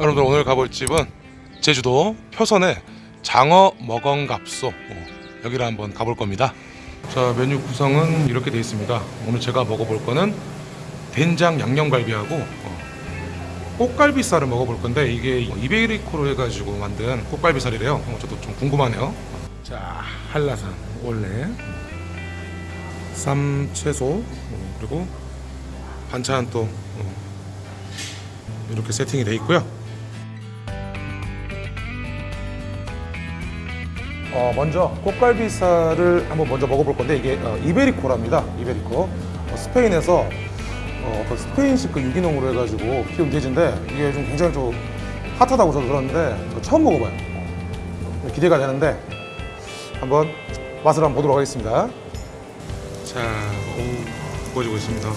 여러분들 오늘 가볼 집은 제주도 표선의 장어 먹엉갑소 어, 여기를 한번 가볼 겁니다. 자 메뉴 구성은 이렇게 되어 있습니다. 오늘 제가 먹어볼 거는 된장 양념갈비하고 어, 꽃갈비살을 먹어볼 건데 이게 이베리코로 해가지고 만든 꽃갈비살이래요. 어, 저도 좀 궁금하네요. 자 한라산 원래 쌈 채소 어, 그리고 반찬 또 어, 이렇게 세팅이 돼 있고요. 어, 먼저 꽃갈비살을 한번 먼저 먹어볼 건데 이게 어, 이베리코랍니다. 이베리코. 어, 스페인에서 어, 그 스페인식 그 유기농으로 해가지고 키운 돼지인데 이게 좀 굉장히 좀 핫하다고 저도 들었는데 저 처음 먹어봐요. 어, 기대가 되는데 한번 맛을 한번 보도록 하겠습니다. 자, 오, 구워지고 있습니다.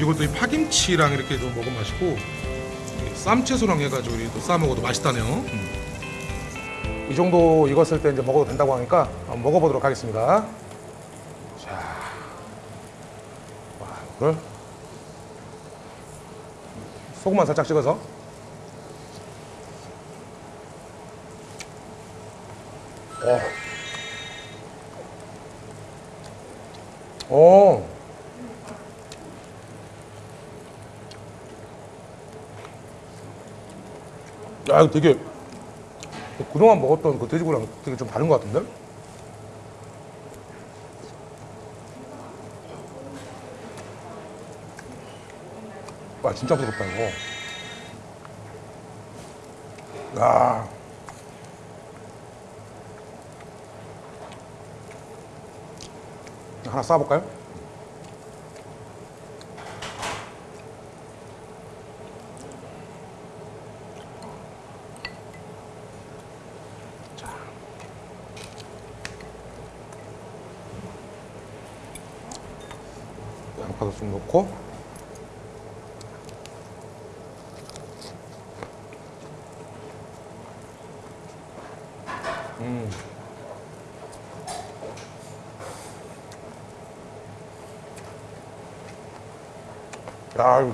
이것도 이 파김치랑 이렇게 좀 먹으면 맛있고 이 쌈채소랑 해가지고 우리 또싸 먹어도 맛있다네요. 음. 이 정도 익었을 때 이제 먹어도 된다고 하니까 먹어보도록 하겠습니다. 자, 와, 이걸 소금만 살짝 찍어서. 오. 오. 야, 되게 그동안 먹었던 그 돼지고기랑 되게 좀 다른 것 같은데? 와 진짜 부럽다 이거. 야. 하나 싸볼까요? 좀 넣고. 음. 야,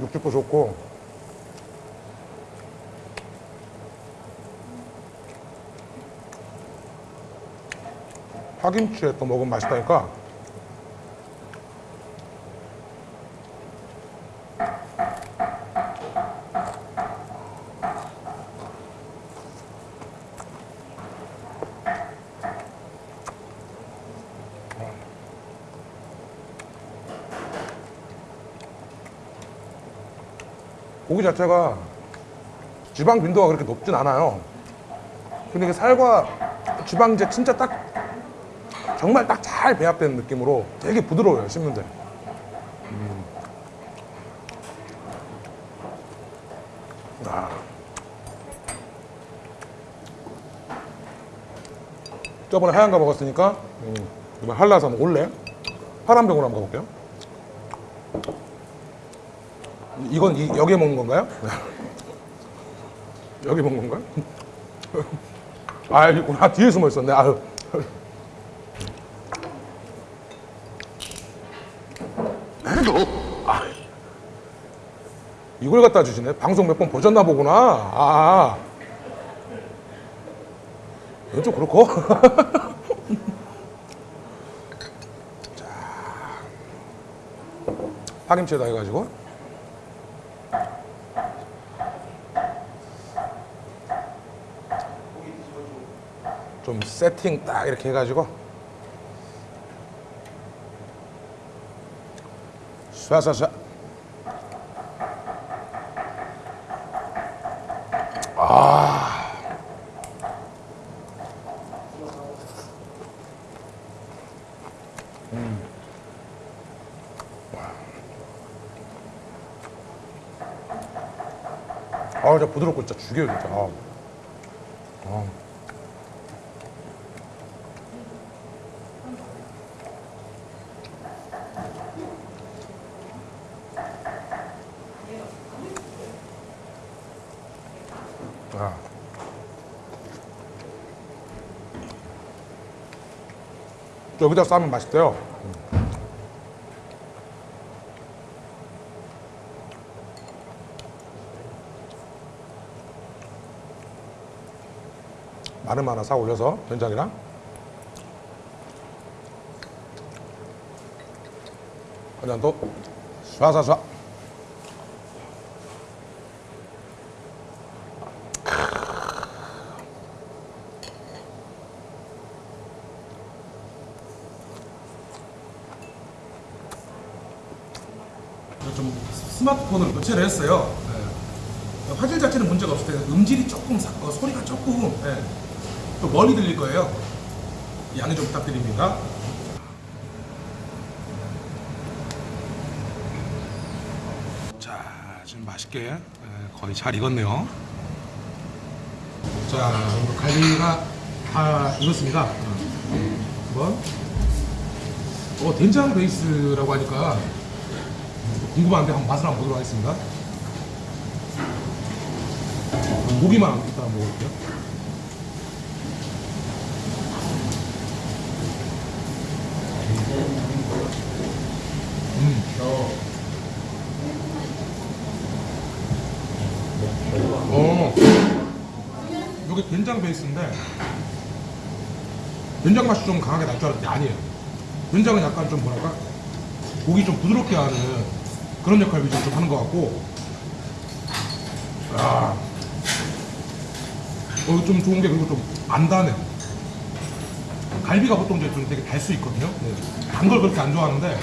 육즙도 좋고. 파김치에 또 먹으면 맛있다니까 고기 자체가 지방 빈도가 그렇게 높진 않아요. 근데 이게 살과 지방제 진짜 딱 정말 딱 잘 배합된 느낌으로 되게 부드러워요 씹는데. 음. 아. 저번에 하얀 거 먹었으니까 음, 이번 한라산 올래 파란 병으로 한번 가볼게요. 이건 이, 여기에 먹는 건가요? 여기 먹는 건가요? 아, 여기 아, 뒤에 숨어 있었네. 아유. 아, 이걸 갖다 주시네. 방송 몇 번 보셨나 보구나. 아. 이건 좀 그렇고. 자. 파김치에다 해가지고. 좀 세팅 딱 이렇게 해가지고 쏴쏴쏴 아 음. 아, 진짜 부드럽고 진짜 죽여요, 진짜. 아. 아. 아. 여기다 싸면 맛있대요. 마늘 하나 사 올려서 된장이랑. 간장도 쏴쏴쏴. 좀 스마트폰을 교체를 했어요. 네. 화질 자체는 문제가 없을 텐데 음질이 조금 사- 어, 소리가 조금 네. 또 멀리 들릴 거예요. 양해 좀 부탁드립니다. 자, 지금 맛있게 네, 거의 잘 익었네요. 자, 갈비가 다 익었습니다. 한번. 어, 된장 베이스라고 하니까 궁금한데 한번 맛을 한번 보도록 하겠습니다. 고기만 일단 먹어볼게요. 음. 어. 이게 된장 베이스인데 된장 맛이 좀 강하게 날 줄 알았는데 아니에요. 된장은 약간 좀 뭐랄까 고기 좀 부드럽게 하는 그런 역할을 좀 하는 것 같고 아, 어, 좀 좋은 게 그리고 좀안 다네. 갈비가 보통 이제 좀 되게 달 수 있거든요. 단걸 그렇게 안 좋아하는데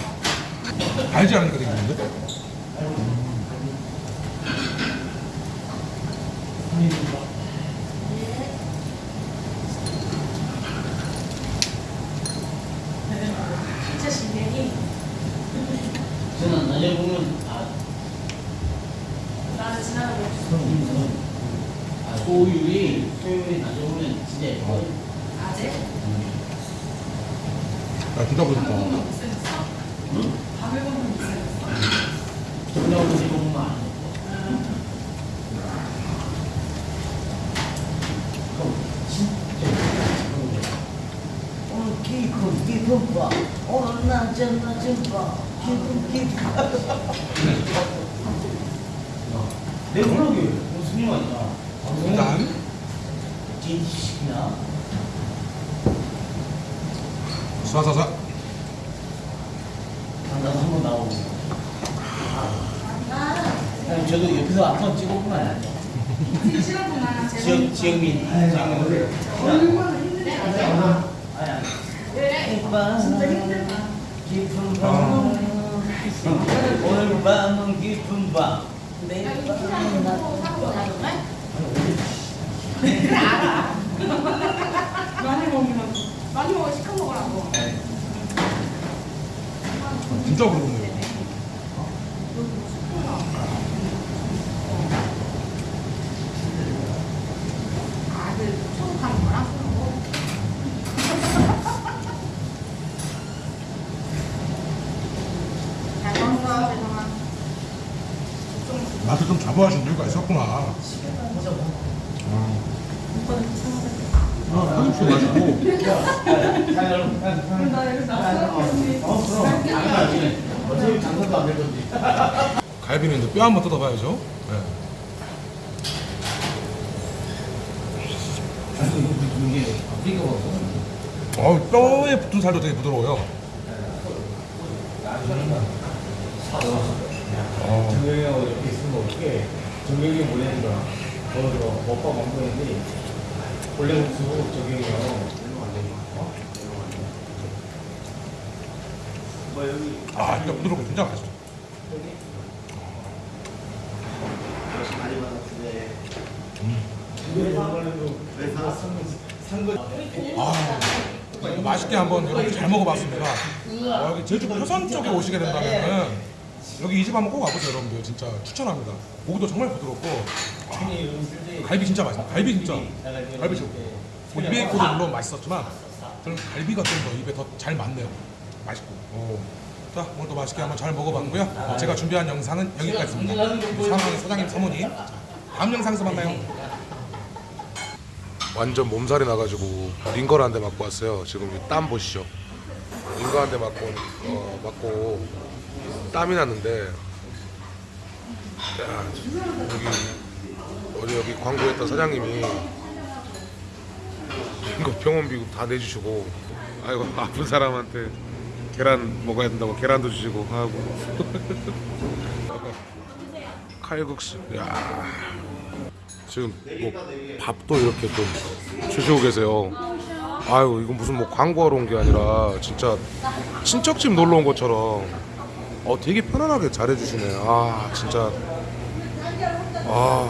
달지 않으니까 되게 좋은데? 진짜 신기해. 저는 낮에 보면 아, 나는 지나가고. 아, 소율이, 소율이 낮에 보면 진짜 예뻐요. 아재? 아, 부드럽다. 보면 못생겼어? 밤에 보면 못생겼어? 저녁 낮에 보면 안 기분 기분 봐 오늘 낮은 낮은 봐 내 블로그에 무슨 일 아니야? 일단 진시키나? 쏴쏴쏴. 나도 한번 나오고. 아니, 저도 옆에서 돼. 싫었구나. 지영, 지영민. 지영민. 얼마나 알아. 아니, 아니. 진짜 힘들다 기분 밤 오늘 밤은 기분 밤 내일 알아. 많이 먹으면 많이 먹어 시켜 먹으라고. 진짜 부드럽네요. 아들 초록하는 거랑 잘 먹었어 대성아. 맛을 좀 자부하신 이유가 있었구나. 아. 갈비는 이제 뼈 한번 뜯어봐야죠. 네. 어, 뼈에 붙은 살도 되게 부드러워요. 정 이렇게 있으면 어떻게 정경이 보내는 거야. 거기서 먹방 먹는데 원래 목수 정경이요. 아, 뼈 부드럽고 진짜 맛있어. 많이 받았는데 아, 이거 맛있게 한번 여러분 잘 먹어봤습니다. 어, 여기 제주 표선 쪽에 오시게 된다면은 여기 이 집 한번 꼭 와보세요, 여러분들. 진짜 추천합니다. 고기도 정말 부드럽고 아, 갈비 진짜 맛있어. 갈비 진짜 갈비 최고. 뭐 이베이코도 물론 맛있었지만 저는 갈비가 좀 더 입에 더 잘 맞네요. 맛있고. 오. 자, 오늘도 맛있게 한번 잘 먹어봤고요. 어, 제가 준비한 영상은 여기까지입니다. 사랑하는 사장님 사모님. 자, 다음 영상에서 만나요. 완전 몸살이 나가지고 링거를 한대 맞고 왔어요. 지금 이땀 보시죠. 링거 한대 맞고 어, 맞고 땀이 났는데. 야, 여기 어디 여기 광고했던 사장님이 모든 거 병원비 다 내주시고 아이고 아픈 사람한테 계란 먹어야 된다고 계란도 주시고 하고. 칼국수. 야. 지금 뭐 밥도 이렇게 좀 주시고 계세요. 아유 이건 무슨 뭐 광고하러 온 게 아니라 진짜 친척집 놀러 온 것처럼 어 되게 편안하게 잘해주시네. 아 진짜. 아